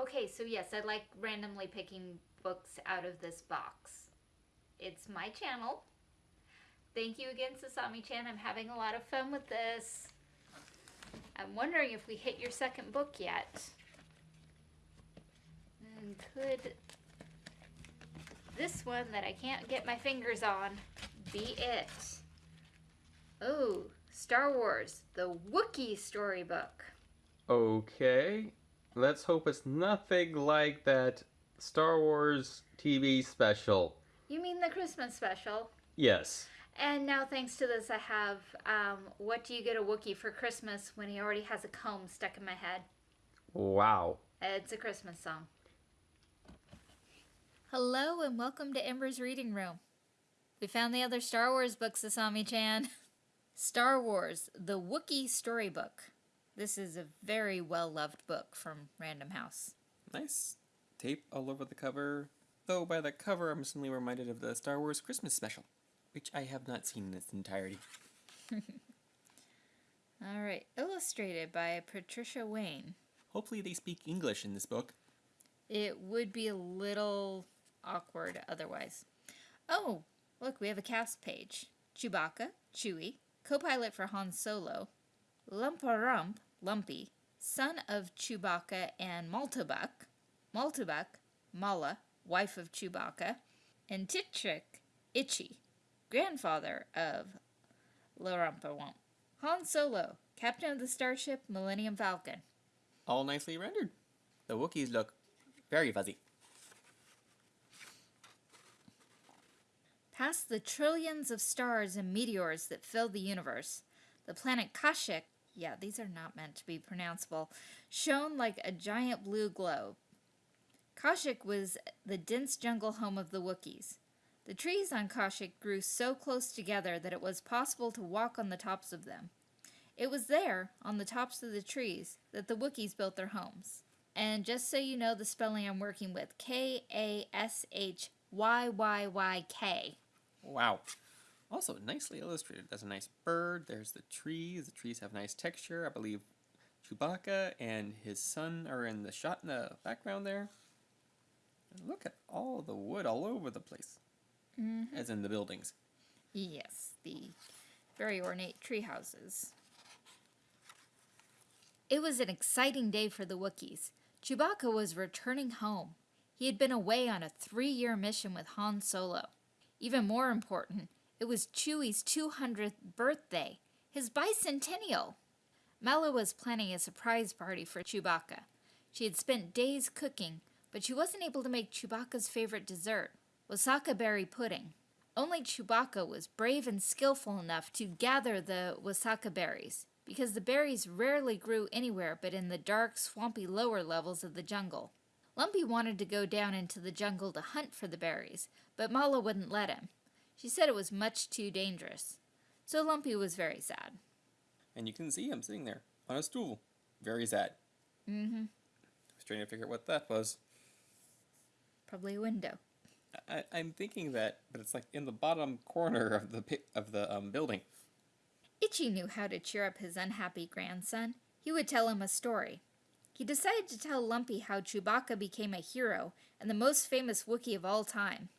Okay, so yes, I like randomly picking books out of this box. It's my channel. Thank you again, Sasami Chan. I'm having a lot of fun with this. I'm wondering if we hit your second book yet. And could this one that I can't get my fingers on be it? Oh, Star Wars, the Wookiee storybook. Okay. Let's hope it's nothing like that Star Wars TV special. You mean the Christmas special? Yes. And now, thanks to this, I have um, What Do You Get a Wookiee for Christmas when he already has a comb stuck in my head? Wow. It's a Christmas song. Hello, and welcome to Ember's Reading Room. We found the other Star Wars books, Asami chan. Star Wars, the Wookiee Storybook. This is a very well loved book from Random House. Nice tape all over the cover. Though by the cover, I'm suddenly reminded of the Star Wars Christmas special, which I have not seen in its entirety. all right, illustrated by Patricia Wynne. Hopefully, they speak English in this book. It would be a little awkward otherwise. Oh, look, we have a cast page. Chewbacca, Chewie, co-pilot for Han Solo, Lumparump, Lumpy, son of Chewbacca and Maltabak, Maltabak, Malla, wife of Chewbacca, and Titchik, Itchy, grandfather of Larumpawump. Han Solo, captain of the starship Millennium Falcon. All nicely rendered. The Wookiees look very fuzzy. Past the trillions of stars and meteors that fill the universe, the planet Kashyyyk, yeah, these are not meant to be pronounceable, shone like a giant blue globe. Kashyyyk was the dense jungle home of the Wookiees. The trees on Kashyyyk grew so close together that it was possible to walk on the tops of them. It was there, on the tops of the trees, that the Wookiees built their homes. And just so you know the spelling I'm working with, K-A-S-H-Y-Y-Y-K. Wow. Also, nicely illustrated. There's a nice bird, there's the trees. The trees have nice texture. I believe Chewbacca and his son are in the shot in the background there. And look at all the wood all over the place. Mm -hmm. As in the buildings. Yes, the very ornate tree houses. It was an exciting day for the Wookiees. Chewbacca was returning home. He had been away on a three-year mission with Han Solo. Even more important, it was Chewie's 200th birthday, his bicentennial. Malla was planning a surprise party for Chewbacca. She had spent days cooking, but she wasn't able to make Chewbacca's favorite dessert, wasaka berry pudding. Only Chewbacca was brave and skillful enough to gather the wasaka berries, because the berries rarely grew anywhere but in the dark, swampy lower levels of the jungle. Lumpy wanted to go down into the jungle to hunt for the berries, but Malla wouldn't let him. She said it was much too dangerous. So Lumpy was very sad. And you can see him sitting there on a stool. Very sad. Mm-hmm. I was trying to figure out what that was. Probably a window. I, am thinking that, but it's like in the bottom corner of the of the um, building. Itchy knew how to cheer up his unhappy grandson. He would tell him a story. He decided to tell Lumpy how Chewbacca became a hero and the most famous Wookiee of all time.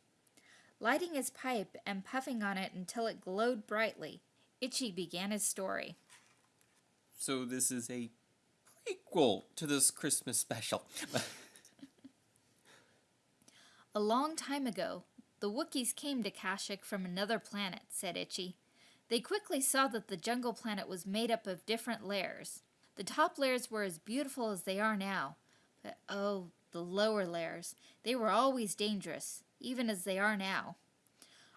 Lighting his pipe and puffing on it until it glowed brightly, Itchy began his story. So this is a prequel to this Christmas special. a long time ago, the Wookiees came to Kashyyyk from another planet, said Itchy. They quickly saw that the jungle planet was made up of different layers. The top layers were as beautiful as they are now, but oh, the lower layers, they were always dangerous, even as they are now.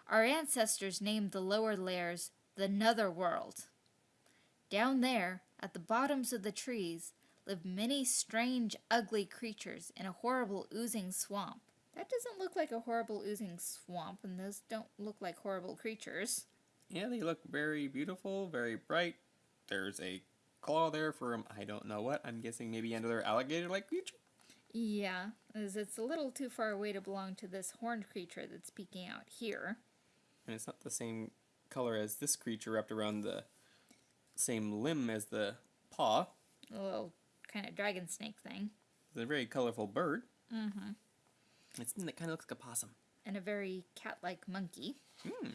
Our ancestors named the lower layers the Netherworld. Down there, at the bottoms of the trees, lived many strange, ugly creatures in a horrible oozing swamp. That doesn't look like a horrible oozing swamp, and those don't look like horrible creatures. Yeah, they look very beautiful, very bright. There's a claw there for I don't know what. I'm guessing maybe another alligator-like creature? Yeah, as it's a little too far away to belong to this horned creature that's peeking out here. And it's not the same color as this creature wrapped around the same limb as the paw. A little kind of dragon snake thing. It's a very colorful bird. Mm-hmm. It's something that kind of looks like a possum. And a very cat-like monkey. Hmm.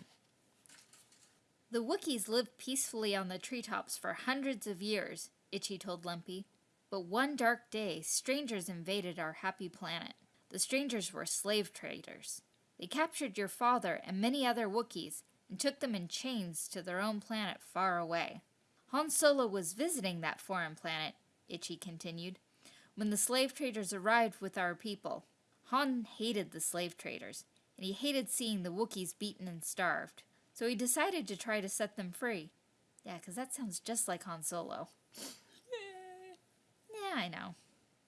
The Wookiees lived peacefully on the treetops for hundreds of years, Itchy told Lumpy. But one dark day, strangers invaded our happy planet. The strangers were slave traders. They captured your father and many other Wookiees and took them in chains to their own planet far away. Han Solo was visiting that foreign planet, Itchy continued, when the slave traders arrived with our people. Han hated the slave traders, and he hated seeing the Wookiees beaten and starved. So he decided to try to set them free. Yeah, 'cause that sounds just like Han Solo. Yeah, I know.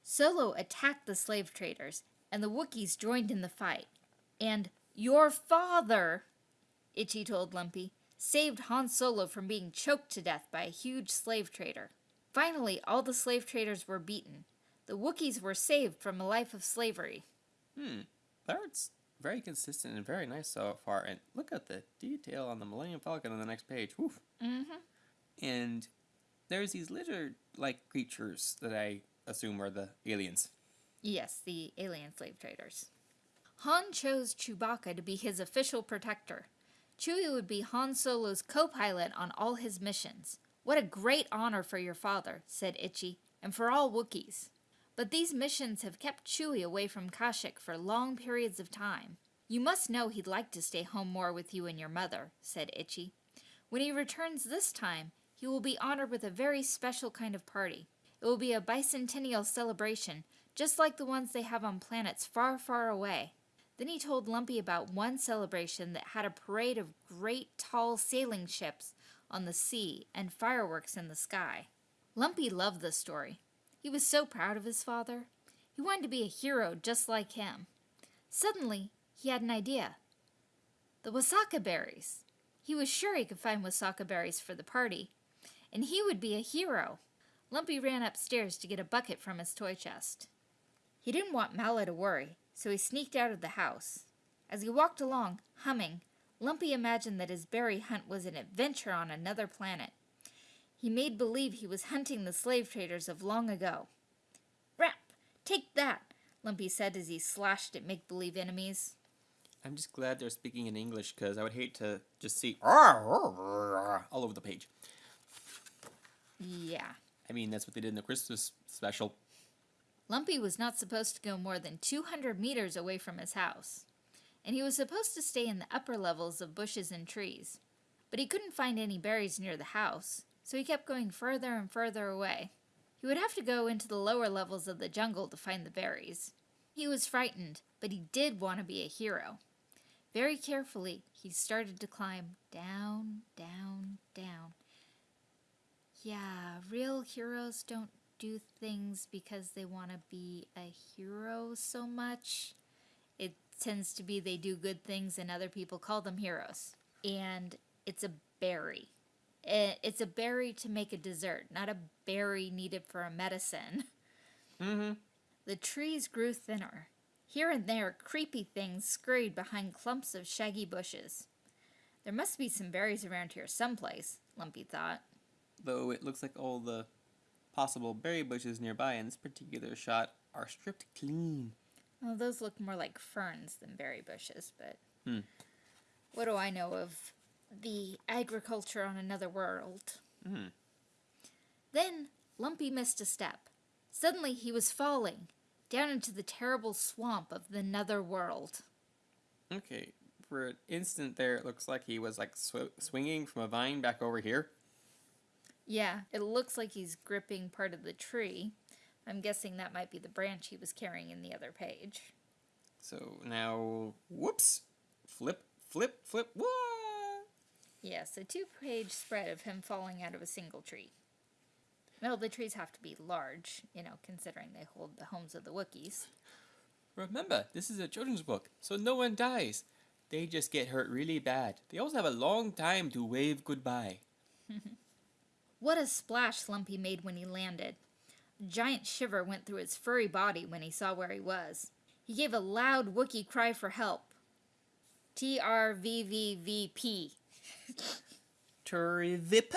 Solo attacked the slave traders, and the Wookiees joined in the fight. And your father, Itchy told Lumpy, saved Han Solo from being choked to death by a huge slave trader. Finally, all the slave traders were beaten. The Wookiees were saved from a life of slavery. Hmm. That's very consistent and very nice so far. And look at the detail on the Millennium Falcon on the next page. Woof. Mm-hmm. And there's these lizard-like creatures that I assume are the aliens. Yes, the alien slave traders. Han chose Chewbacca to be his official protector. Chewie would be Han Solo's co pilot on all his missions. What a great honor for your father, said Itchy, and for all Wookiees. But these missions have kept Chewie away from Kashyyyk for long periods of time. You must know he'd like to stay home more with you and your mother, said Itchy. When he returns this time, he will be honored with a very special kind of party. It will be a bicentennial celebration, just like the ones they have on planets far, far away. Then he told Lumpy about one celebration that had a parade of great tall sailing ships on the sea and fireworks in the sky. Lumpy loved the story. He was so proud of his father. He wanted to be a hero just like him. Suddenly, he had an idea. The wasaka berries. He was sure he could find wasaka berries for the party, and he would be a hero. Lumpy ran upstairs to get a bucket from his toy chest. He didn't want Malla to worry, so he sneaked out of the house. As he walked along, humming, Lumpy imagined that his berry hunt was an adventure on another planet. He made believe he was hunting the slave traders of long ago. Rap! Take that! Lumpy said as he slashed at make believe enemies. I'm just glad they're speaking in English because I would hate to just see all over the page. Yeah. I mean, that's what they did in the Christmas special. Lumpy was not supposed to go more than 200 meters away from his house, and he was supposed to stay in the upper levels of bushes and trees. But he couldn't find any berries near the house, so he kept going further and further away. He would have to go into the lower levels of the jungle to find the berries. He was frightened, but he did want to be a hero. Very carefully, he started to climb down, down, down. Yeah, real heroes don't do things because they want to be a hero so much. It tends to be they do good things and other people call them heroes. And it's a berry. It's a berry to make a dessert, not a berry needed for a medicine. Mm-hmm. The trees grew thinner. Here and there, creepy things scurried behind clumps of shaggy bushes. There must be some berries around here someplace, Lumpy thought. Though it looks like all the possible berry bushes nearby in this particular shot are stripped clean. Well, those look more like ferns than berry bushes, but Hmm. what do I know of the agriculture on another world? Mm. Then Lumpy missed a step. Suddenly he was falling down into the terrible swamp of the nether world. Okay, for an instant there, it looks like he was like sw- swinging from a vine back over here. Yeah, it looks like he's gripping part of the tree. I'm guessing that might be the branch he was carrying in the other page. So now, whoops, flip, flip, flip, what? Yes, a two page spread of him falling out of a single tree. Well, the trees have to be large, you know, considering they hold the homes of the Wookiees. Remember, this is a children's book, so no one dies. They just get hurt really bad. They also have a long time to wave goodbye. What a splash Lumpy made when he landed. A giant shiver went through his furry body when he saw where he was. He gave a loud Wookiee cry for help. T R V V V P. Turvip.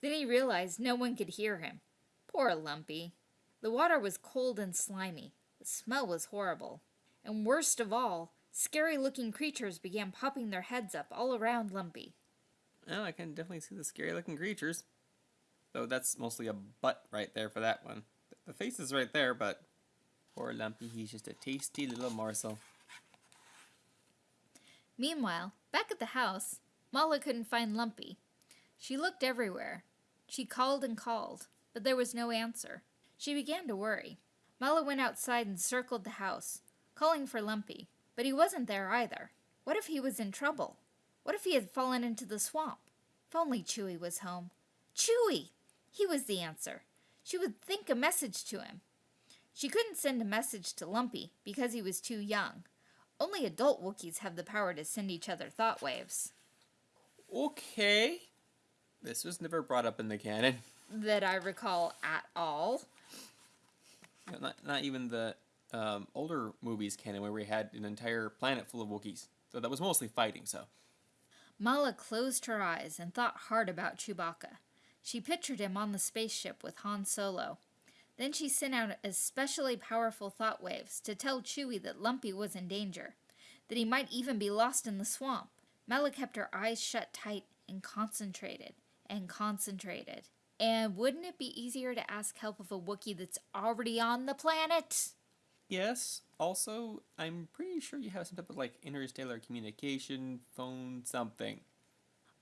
Then he realized no one could hear him. Poor Lumpy. The water was cold and slimy. The smell was horrible. And worst of all, scary looking creatures began popping their heads up all around Lumpy. Oh, I can definitely see the scary looking creatures. Though that's mostly a butt right there for that one. The face is right there, but poor Lumpy, he's just a tasty little morsel. Meanwhile, back at the house, Malla couldn't find Lumpy. She looked everywhere. She called and called, but there was no answer. She began to worry. Malla went outside and circled the house, calling for Lumpy, but he wasn't there either. What if he was in trouble? What if he had fallen into the swamp? If only Chewie was home. Chewie! He was the answer. She would think a message to him. She couldn't send a message to Lumpy because he was too young. Only adult Wookiees have the power to send each other thought waves. Okay. This was never brought up in the canon. That I recall at all. Not, not even the um, older movies canon where we had an entire planet full of Wookiees. So that was mostly fighting, so. Malla closed her eyes and thought hard about Chewbacca. She pictured him on the spaceship with Han Solo. Then she sent out especially powerful thought waves to tell Chewie that Lumpy was in danger, that he might even be lost in the swamp. Malla kept her eyes shut tight and concentrated and concentrated. And wouldn't it be easier to ask help of a Wookiee that's already on the planet? Yes. Also, I'm pretty sure you have some type of like interstellar communication, phone, something.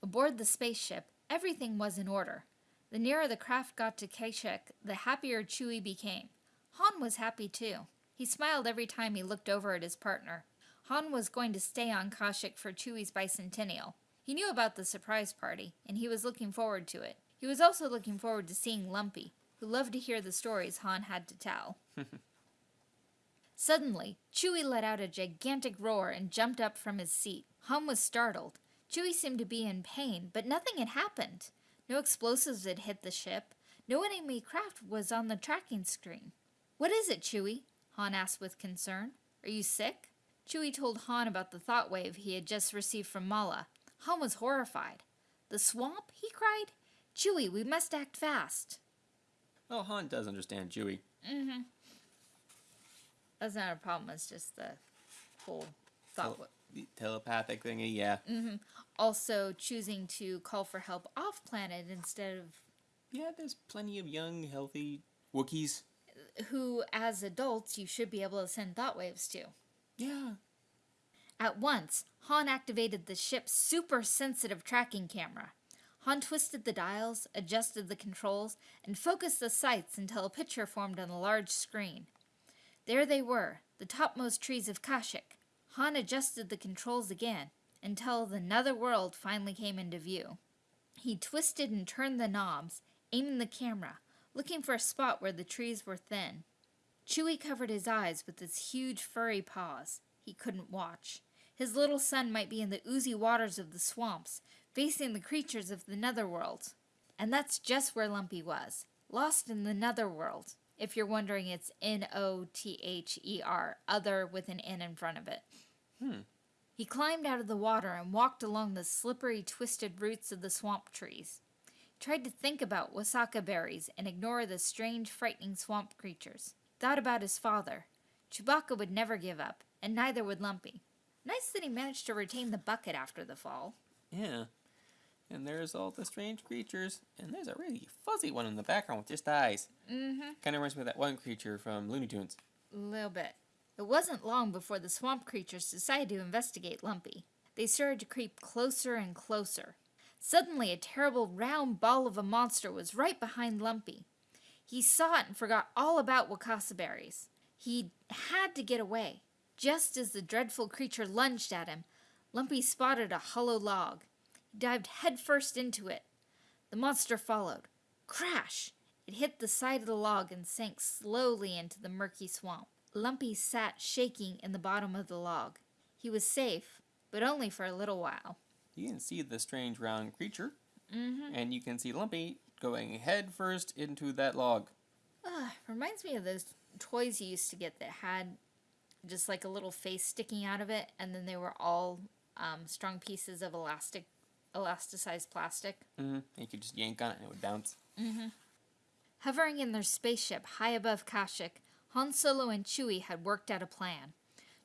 Aboard the spaceship, everything was in order. The nearer the craft got to Kashyyyk, the happier Chewie became. Han was happy too. He smiled every time he looked over at his partner. Han was going to stay on Kashyyyk for Chewie's bicentennial. He knew about the surprise party, and he was looking forward to it. He was also looking forward to seeing Lumpy, who loved to hear the stories Han had to tell. Suddenly, Chewie let out a gigantic roar and jumped up from his seat. Han was startled. Chewie seemed to be in pain, but nothing had happened. No explosives had hit the ship. No enemy craft was on the tracking screen. What is it, Chewie? Han asked with concern. Are you sick? Chewie told Han about the thought wave he had just received from Malla. Han was horrified. The swamp? he cried. Chewie, we must act fast. Oh, Han does understand Chewie. Mm-hmm. That's not a problem. It's just the whole thought. The telepathic thingy, yeah. mm-hmm. Also, choosing to call for help off planet instead of Yeah, there's plenty of young, healthy Wookiees. who, as adults, you should be able to send thought waves to. Yeah. At once, Han activated the ship's super sensitive tracking camera. Han twisted the dials, adjusted the controls, and focused the sights until a picture formed on the large screen. There they were, the topmost trees of Kashyyyk. Han adjusted the controls again until the nether world finally came into view. He twisted and turned the knobs, aiming the camera, looking for a spot where the trees were thin. Chewie covered his eyes with his huge furry paws. He couldn't watch. His little son might be in the oozy waters of the swamps, facing the creatures of the netherworld. And that's just where Lumpy was, lost in the netherworld. If you're wondering, it's N O T H E R, other with an N in front of it. Hmm. He climbed out of the water and walked along the slippery, twisted roots of the swamp trees. He tried to think about wasaka berries and ignore the strange, frightening swamp creatures. Thought about his father. Chewbacca would never give up, and neither would Lumpy. Nice that he managed to retain the bucket after the fall. Yeah. And there's all the strange creatures. And there's a really fuzzy one in the background with just eyes. Mm-hmm. Kind of reminds me of that one creature from Looney Tunes. A little bit. It wasn't long before the swamp creatures decided to investigate Lumpy. They started to creep closer and closer. Suddenly, a terrible round ball of a monster was right behind Lumpy. He saw it and forgot all about Wakasa berries. He had to get away. Just as the dreadful creature lunged at him, Lumpy spotted a hollow log. He dived headfirst into it. The monster followed. Crash! It hit the side of the log and sank slowly into the murky swamp. Lumpy sat shaking in the bottom of the log. He was safe, but only for a little while. You can see the strange round creature. Mm-hmm. And you can see Lumpy going head first into that log. Uh, reminds me of those toys you used to get that had just like a little face sticking out of it, and then they were all um, strong pieces of elastic, elasticized plastic. Mm-hmm. You could just yank on it and it would bounce. Hovering in their spaceship high above Kashyyyk, Han Solo and Chewie had worked out a plan.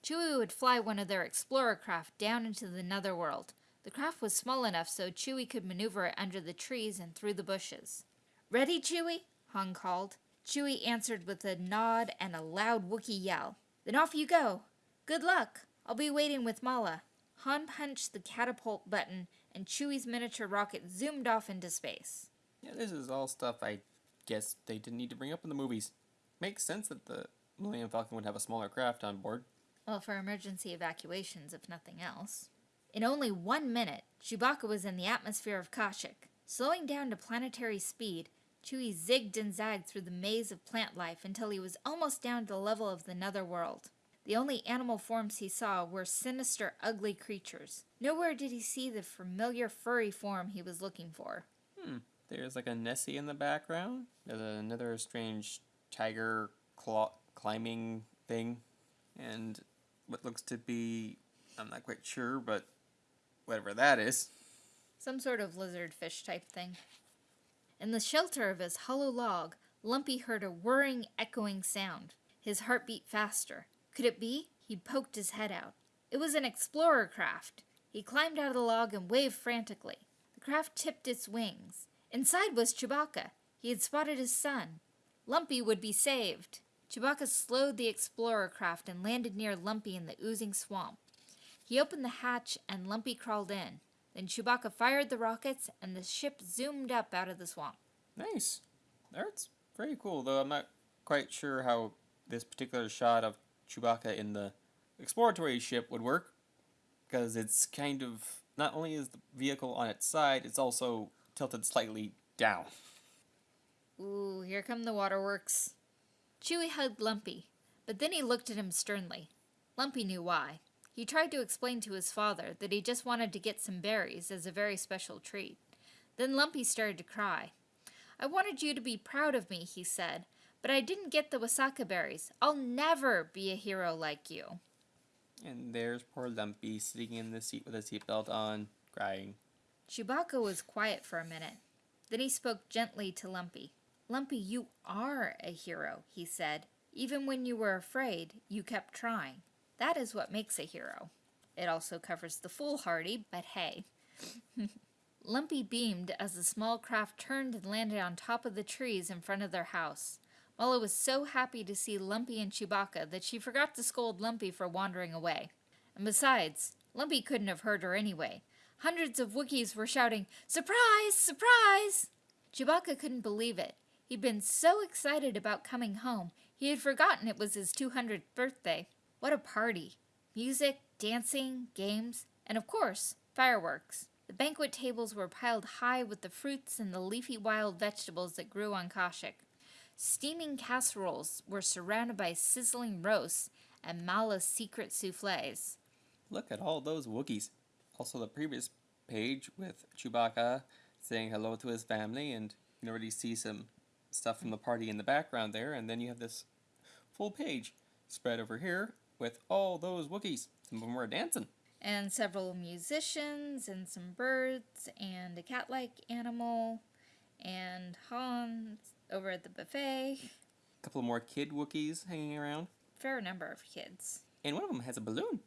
Chewie would fly one of their explorer craft down into the netherworld. The craft was small enough so Chewie could maneuver it under the trees and through the bushes. Ready, Chewie? Han called. Chewie answered with a nod and a loud Wookiee yell. Then off you go. Good luck. I'll be waiting with Malla. Han punched the catapult button and Chewie's miniature rocket zoomed off into space. Yeah, this is all stuff I guess they didn't need to bring up in the movies. Makes sense that the Millennium Falcon would have a smaller craft on board. Well, for emergency evacuations, if nothing else. In only one minute, Chewbacca was in the atmosphere of Kashyyyk. Slowing down to planetary speed, Chewie zigged and zagged through the maze of plant life until he was almost down to the level of the netherworld. The only animal forms he saw were sinister, ugly creatures. Nowhere did he see the familiar furry form he was looking for. Hmm. There's like a Nessie in the background. There's another strange tiger claw climbing thing. And what looks to be, I'm not quite sure, but whatever that is. Some sort of lizard fish type thing. In the shelter of his hollow log, Lumpy heard a whirring, echoing sound. His heart beat faster. Could it be? He poked his head out. It was an explorer craft. He climbed out of the log and waved frantically. The craft tipped its wings. Inside was Chewbacca. He had spotted his son. Lumpy would be saved. Chewbacca slowed the explorer craft and landed near Lumpy in the oozing swamp. He opened the hatch and Lumpy crawled in. Then Chewbacca fired the rockets and the ship zoomed up out of the swamp. Nice. That's very cool, though I'm not quite sure how this particular shot of Chewbacca in the exploratory ship would work. Because it's kind of, not only is the vehicle on its side, it's also tilted slightly down. Ooh, here come the waterworks. Chewie hugged Lumpy, but then he looked at him sternly. Lumpy knew why. He tried to explain to his father that he just wanted to get some berries as a very special treat. Then Lumpy started to cry. I wanted you to be proud of me, he said, but I didn't get the Wasaka berries. I'll never be a hero like you. And there's poor Lumpy sitting in the seat with a seatbelt on, crying. Chewbacca was quiet for a minute. Then he spoke gently to Lumpy. Lumpy, you are a hero, he said. Even when you were afraid, you kept trying. That is what makes a hero. It also covers the foolhardy, but hey. Lumpy beamed as the small craft turned and landed on top of the trees in front of their house. Malla was so happy to see Lumpy and Chewbacca that she forgot to scold Lumpy for wandering away. And besides, Lumpy couldn't have heard her anyway. Hundreds of Wookiees were shouting, Surprise! Surprise! Chewbacca couldn't believe it. He'd been so excited about coming home, he had forgotten it was his 200th birthday. What a party! Music, dancing, games, and of course, fireworks. The banquet tables were piled high with the fruits and the leafy wild vegetables that grew on Kashyyyk. Steaming casseroles were surrounded by sizzling roasts and Malla's secret souffles. Look at all those Wookiees. Also, the previous page with Chewbacca saying hello to his family, and you can already see some stuff from the party in the background there, and then you have this full page spread over here with all those Wookiees. Some of them were dancing. And several musicians, and some birds, and a cat like animal, and Han's over at the buffet. A couple more kid Wookiees hanging around. Fair number of kids. And one of them has a balloon.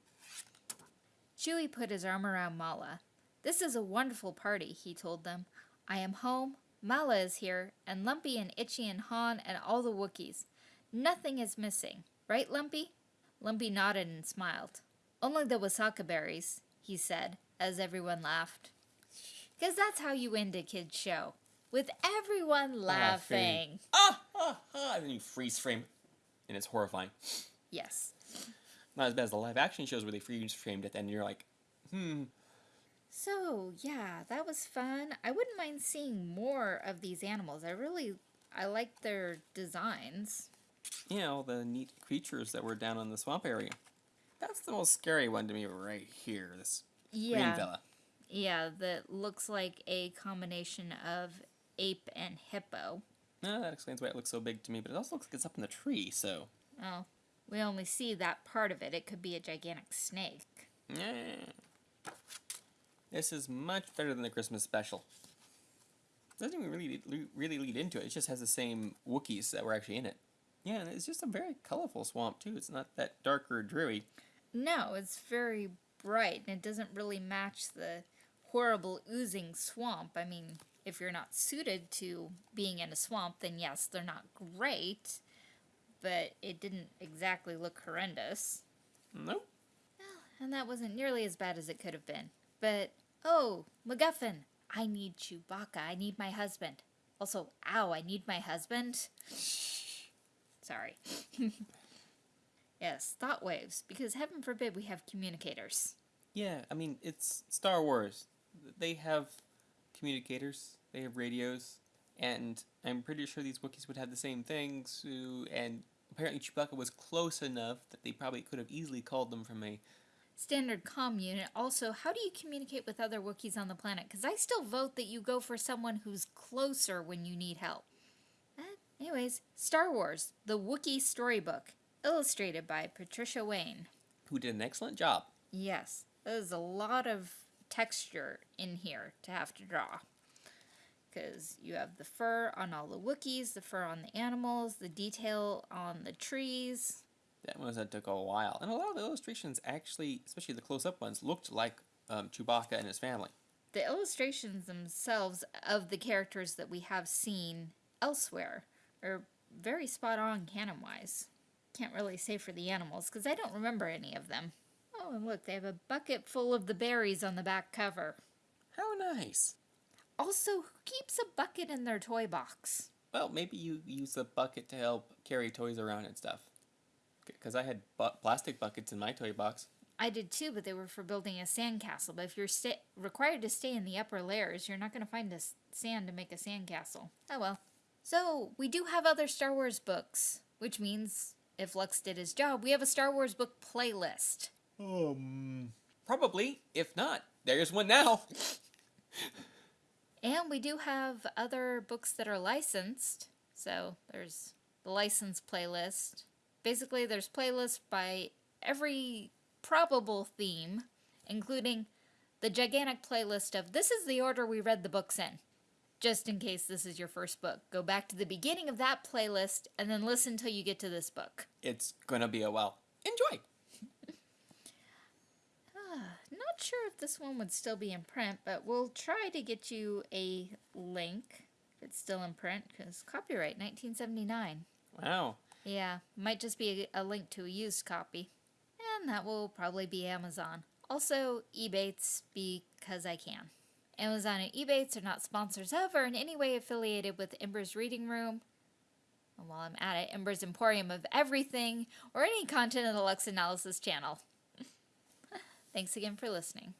Chewie put his arm around Malla. This is a wonderful party, he told them. I am home, Malla is here, and Lumpy and Itchy and Han and all the Wookiees. Nothing is missing. Right, Lumpy? Lumpy nodded and smiled. Only the Wasaka berries, he said, as everyone laughed. Because that's how you end a kid's show. With everyone laughing. Ah, ah, ah. And then you freeze frame. And it's horrifying. Yes. Not as bad as the live action shows where they freeze framed at the end and you're like, hmm. So, yeah, that was fun. I wouldn't mind seeing more of these animals. I really, I like their designs. Yeah, all the neat creatures that were down in the swamp area. That's the most scary one to me right here. This Yeah. green fella. Yeah, that looks like a combination of ape and hippo. No, that explains why it looks so big to me, but it also looks like it's up in the tree, so. Oh, we only see that part of it. It could be a gigantic snake. Yeah. This is much better than the Christmas special. doesn't even really really lead into it. It just has the same Wookiees that were actually in it. Yeah, and it's just a very colorful swamp too. It's not that dark or dreary. No, it's very bright and it doesn't really match the horrible oozing swamp. I mean, if you're not suited to being in a swamp, then yes, they're not great, but it didn't exactly look horrendous. Nope. And that wasn't nearly as bad as it could have been. But, oh, MacGuffin, I need Chewbacca. I need my husband. Also, ow, I need my husband. Sorry. yes, thought waves, because heaven forbid we have communicators. Yeah, I mean it's Star Wars. They have communicators. They have radios, and I'm pretty sure these Wookiees would have the same things. And apparently Chewbacca was close enough that they probably could have easily called them from a Standard comm unit. Also, how do you communicate with other Wookiees on the planet? Because I still vote that you go for someone who's closer when you need help. Uh, anyways, Star Wars, the Wookiee Storybook, illustrated by Patricia Wynne. who did an excellent job. Yes, there's a lot of texture in here to have to draw. Because you have the fur on all the Wookiees, the fur on the animals, the detail on the trees. That was that took a while, and a lot of the illustrations actually, especially the close-up ones, looked like um, Chewbacca and his family. The illustrations themselves of the characters that we have seen elsewhere are very spot on canon wise. Can't really say for the animals because I don't remember any of them. Oh, and look, they have a bucket full of the berries on the back cover. How nice. Also, who keeps a bucket in their toy box? Well, maybe you use the bucket to help carry toys around and stuff. Because I had bu- plastic buckets in my toy box. I did too, but they were for building a sandcastle. But if you're sta- required to stay in the upper layers, you're not going to find a s- sand to make a sandcastle. Oh well. So, we do have other Star Wars books, which means if Lux did his job, we have a Star Wars book playlist. Um. Probably. If not, there's one now. And we do have other books that are licensed. So, there's the license playlist. Basically, there's playlists by every probable theme, including the gigantic playlist of this is the order we read the books in. Just in case this is your first book, go back to the beginning of that playlist and then listen till you get to this book. It's gonna be a while. Enjoy. Ah, not sure if this one would still be in print, but we'll try to get you a link if it's still in print because copyright 1979. Wow. Yeah, might just be a, link to a used copy. And that will probably be Amazon. Also, Ebates because I can. Amazon and Ebates are not sponsors of or in any way affiliated with Ember's Reading Room. And while I'm at it, Ember's Emporium of everything or any content in the Lux Analysis channel. Thanks again for listening.